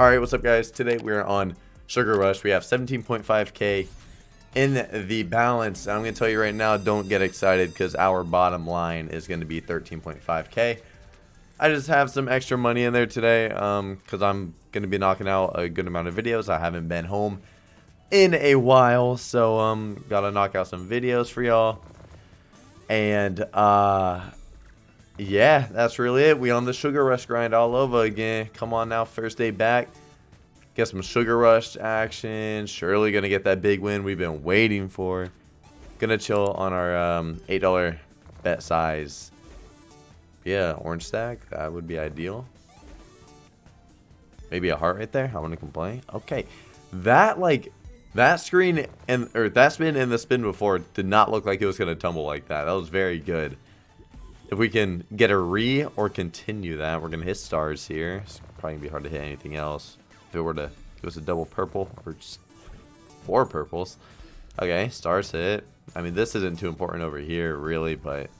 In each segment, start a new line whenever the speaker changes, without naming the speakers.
Alright, what's up guys? Today we're on Sugar Rush. We have 17.5k in the balance. I'm going to tell you right now, don't get excited because our bottom line is going to be 13.5k. I just have some extra money in there today because um, I'm going to be knocking out a good amount of videos. I haven't been home in a while, so um, got to knock out some videos for y'all. And uh, yeah, that's really it. We on the Sugar Rush grind all over again. Come on now, first day back. Get some Sugar Rush action. Surely gonna get that big win we've been waiting for. Gonna chill on our um, $8 bet size. Yeah, orange stack. That would be ideal. Maybe a heart right there. I want to complain. Okay. That, like, that screen and or that spin and the spin before did not look like it was going to tumble like that. That was very good. If we can get a re or continue that, we're going to hit stars here. It's probably going to be hard to hit anything else. If it were to, it was a double purple or just four purples. Okay, stars hit. I mean, this isn't too important over here, really, but,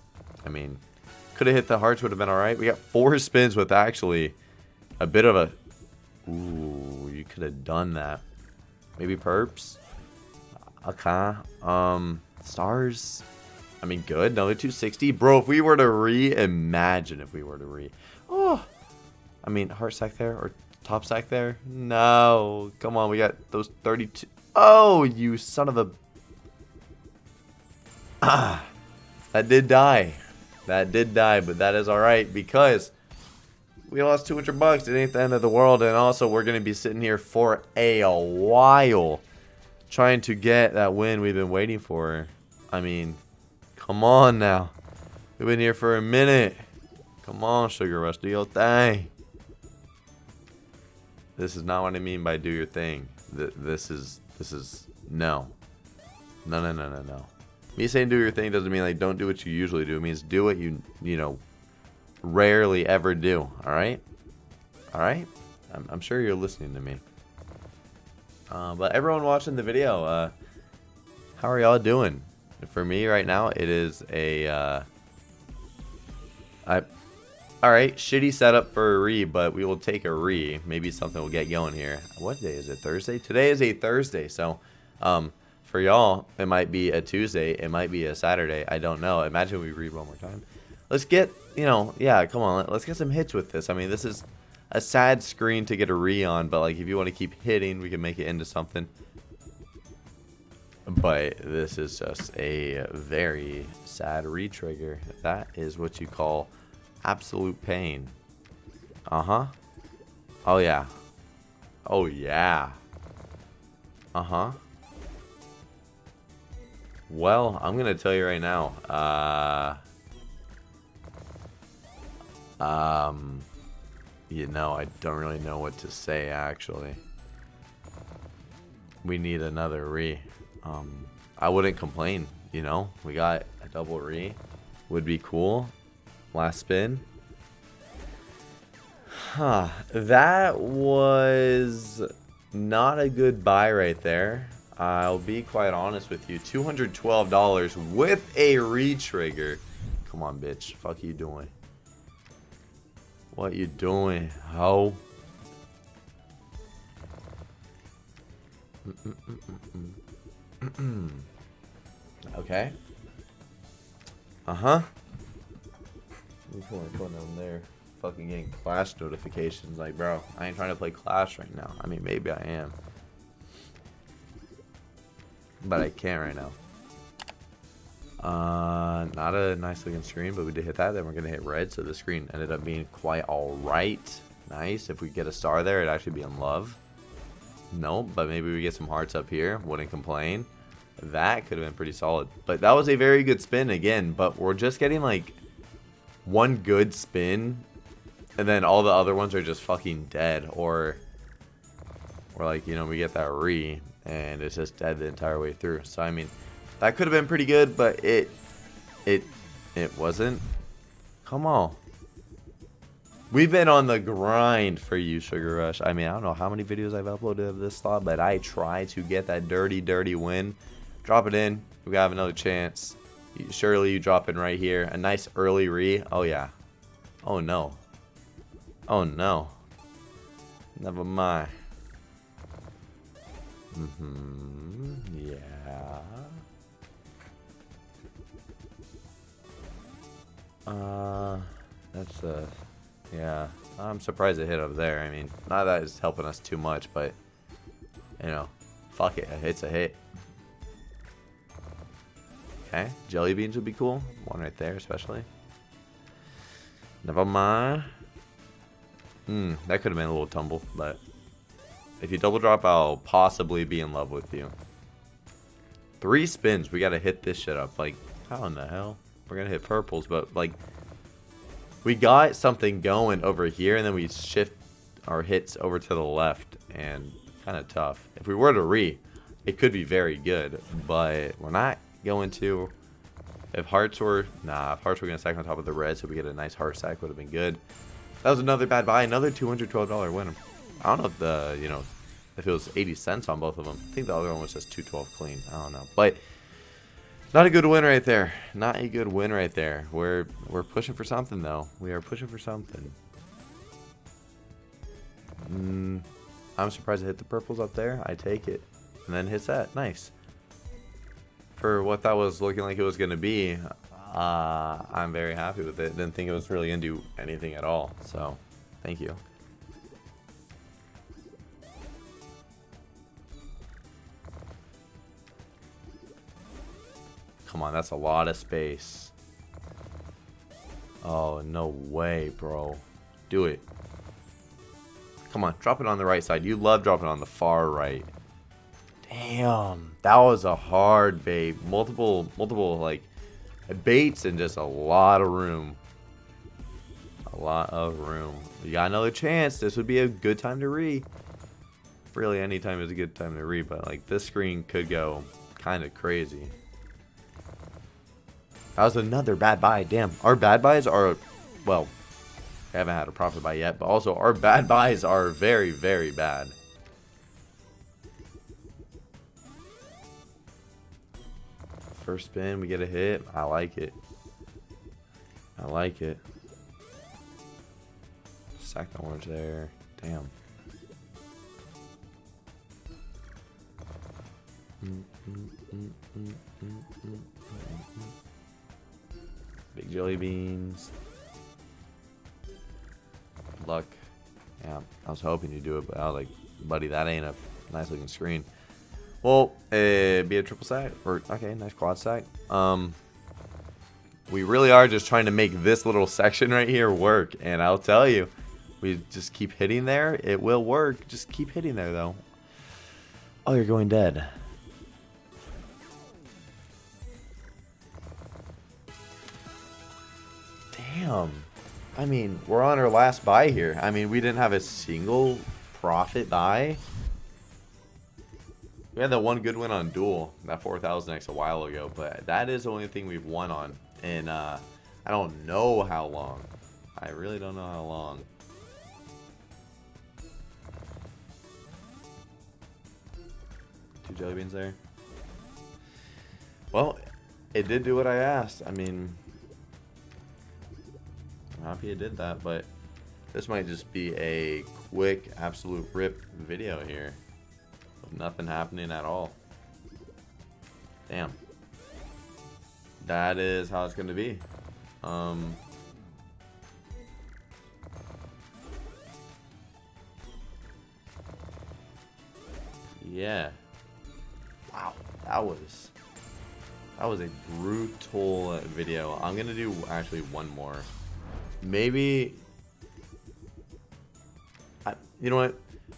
I mean, could have hit the hearts, would have been alright. We got four spins with actually a bit of a... Ooh, you could have done that. Maybe perps? Okay. Um, stars? I mean, good. Another 260. Bro, if we were to reimagine if we were to re... Oh! I mean, heart stack there or top stack there? No. Come on, we got those 32... Oh, you son of a... Ah! That did die. That did die, but that is alright because we lost 200 bucks. It ain't the end of the world. And also, we're going to be sitting here for a while trying to get that win we've been waiting for. I mean, Come on now. We've been here for a minute. Come on, Sugar Rush, do your thing. This is not what I mean by do your thing. This is, this is, no. No, no, no, no, no. Me saying do your thing doesn't mean like don't do what you usually do. It means do what you, you know, rarely ever do. Alright? Alright? I'm, I'm sure you're listening to me. Uh, but everyone watching the video, uh, how are y'all doing? For me right now, it is a, uh, I, alright, shitty setup for a re, but we will take a re. Maybe something will get going here. What day is it? Thursday? Today is a Thursday, so, um, for y'all, it might be a Tuesday, it might be a Saturday, I don't know. Imagine we read one more time. Let's get, you know, yeah, come on, let's get some hits with this. I mean, this is a sad screen to get a re on, but like if you want to keep hitting, we can make it into something. But this is just a very sad retrigger. That is what you call absolute pain. Uh-huh. Oh, yeah. Oh, yeah. Uh-huh. Well, I'm going to tell you right now. Uh... Um... You know, I don't really know what to say, actually. We need another re. Um, I wouldn't complain, you know. We got a double re. Would be cool. Last spin. Huh. That was not a good buy right there. I'll be quite honest with you. $212 with a re-trigger. Come on, bitch. Fuck you doing? What you doing, ho? Mm -mm -mm okay. Uh-huh. Putting them there. Fucking getting Clash notifications. Like, bro, I ain't trying to play Clash right now. I mean, maybe I am. But I can't right now. Uh, not a nice looking screen, but we did hit that. Then we're going to hit red, so the screen ended up being quite alright. Nice. If we get a star there, it'd actually be in love. No, but maybe we get some hearts up here. Wouldn't complain. That could have been pretty solid. But that was a very good spin again. But we're just getting like one good spin. And then all the other ones are just fucking dead. Or, or like, you know, we get that re. And it's just dead the entire way through. So, I mean, that could have been pretty good. But it, it, it wasn't. Come on. We've been on the grind for you, Sugar Rush. I mean, I don't know how many videos I've uploaded of this slot, but I try to get that dirty, dirty win. Drop it in. We have another chance. Surely you drop in right here. A nice early re. Oh, yeah. Oh, no. Oh, no. Never mind. Mm-hmm. Yeah. Uh, that's uh, yeah. I'm surprised it hit up there. I mean, not that it's helping us too much, but you know, fuck it, a hit's a hit. Okay, jelly beans would be cool. One right there, especially. Never mind. Hmm, that could have been a little tumble, but if you double drop, I'll possibly be in love with you. Three spins, we gotta hit this shit up. Like, how in the hell? We're gonna hit purples, but like, we got something going over here, and then we shift our hits over to the left, and kind of tough. If we were to re, it could be very good, but we're not going to. If hearts were, nah, if hearts were going to stack on top of the red so we get a nice heart stack would have been good. That was another bad buy, another $212 win. I don't know if the, you know, if it was 80 cents on both of them. I think the other one was just 212 clean. I don't know. But not a good win right there. Not a good win right there. We're we're pushing for something though. We are pushing for something. Mm, I'm surprised it hit the purples up there. I take it. And then hits that. Nice for what that was looking like it was going to be, uh, I'm very happy with it. Didn't think it was really going to do anything at all. So, thank you. Come on, that's a lot of space. Oh, no way, bro. Do it. Come on, drop it on the right side. You love dropping on the far right. Damn, that was a hard bait. Multiple, multiple like baits and just a lot of room. A lot of room. You got another chance. This would be a good time to re. Really, any time is a good time to re, but like this screen could go kind of crazy. That was another bad buy. Damn, our bad buys are, well, I haven't had a profit buy yet, but also our bad buys are very, very bad. First spin, we get a hit. I like it. I like it. Second orange there. Damn. Mm, mm, mm, Big jelly beans. Luck. Yeah, I was hoping you'd do it, but I was like, buddy, that ain't a nice looking screen. Well, uh, be a triple stack or okay, nice quad stack. Um, we really are just trying to make this little section right here work, and I'll tell you, we just keep hitting there. It will work. Just keep hitting there, though. Oh, you're going dead. Damn. I mean, we're on our last buy here. I mean, we didn't have a single profit buy. We had that one good win on Duel, that 4000X a while ago, but that is the only thing we've won on. And uh, I don't know how long. I really don't know how long. Two jelly beans there. Well, it did do what I asked. I mean, happy it did that, but this might just be a quick, absolute rip video here. Nothing happening at all. Damn. That is how it's going to be. Um, yeah. Wow. That was... That was a brutal video. I'm to do actually one more. Maybe... I, you know what?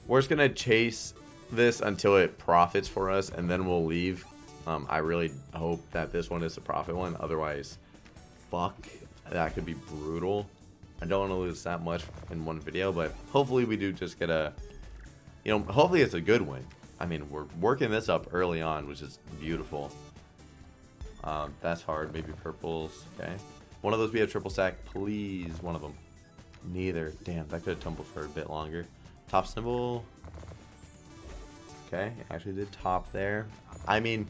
We're just going to chase this until it profits for us, and then we'll leave. Um, I really hope that this one is a profit one. Otherwise, fuck, that could be brutal. I don't want to lose that much in one video, but hopefully we do just get a, you know, hopefully it's a good win. I mean, we're working this up early on, which is beautiful. Um, that's hard. Maybe purples. Okay. One of those be a triple stack, please. One of them. Neither. Damn, that could have tumbled for a bit longer. Top symbol. Okay, actually did top there. I mean,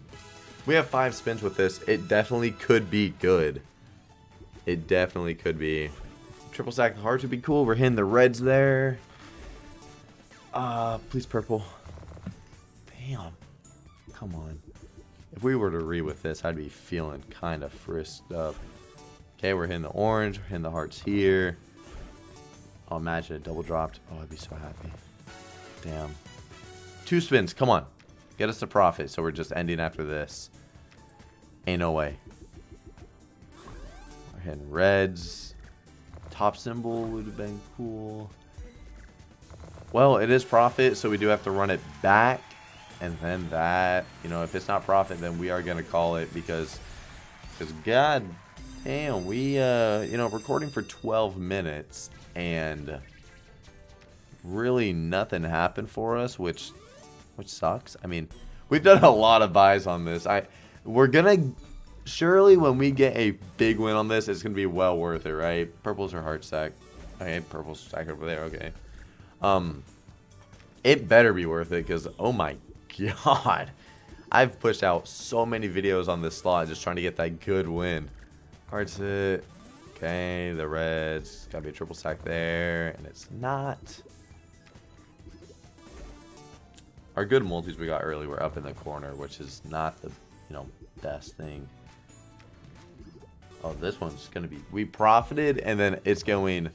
we have five spins with this. It definitely could be good. It definitely could be. Triple stack hearts would be cool. We're hitting the reds there. Uh, please purple. Damn. Come on. If we were to re with this, I'd be feeling kind of frisked up. Okay, we're hitting the orange. We're hitting the hearts here. Oh, imagine it double dropped. Oh, I'd be so happy. Damn. Two spins. Come on. Get us to profit. So we're just ending after this. Ain't no way. We're hitting reds. Top symbol would have been cool. Well, it is profit, so we do have to run it back. And then that, you know, if it's not profit, then we are going to call it because, because God damn, we, uh, you know, recording for 12 minutes and really nothing happened for us, which, which sucks. I mean, we've done a lot of buys on this. I, we're to, surely when we get a big win on this, it's to be well worth it, right? Purples are heart stack. Okay, purple's stack over there, okay. Um, it better be worth it because, oh my god. I've pushed out so many videos on this slot just trying to get that good win. Hard hit. Okay, the reds. Gotta be a triple stack there, and it's not. Our good multis we got early were up in the corner, which is not the, you know, best thing. Oh, this one's gonna be... We profited, and then it's going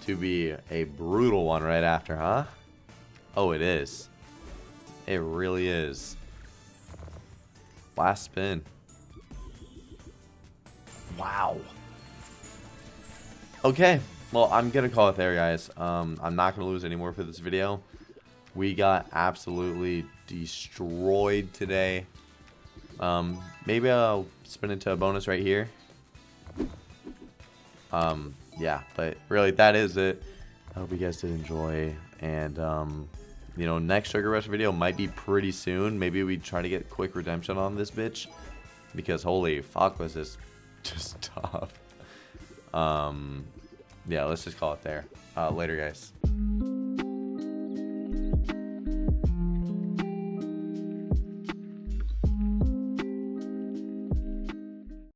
to be a brutal one right after, huh? Oh, it is. It really is. Last spin. Wow. Okay. Well, I'm going to call it there, guys. Um, I'm not going to lose any more for this video. We got absolutely destroyed today. Um, maybe I'll spin into a bonus right here. Um, yeah, but really, that is it. I hope you guys did enjoy. And, um, you know, next Sugar Rush video might be pretty soon. Maybe we try to get quick redemption on this bitch. Because holy fuck was this just tough. Um, yeah, let's just call it there. Uh, later, guys.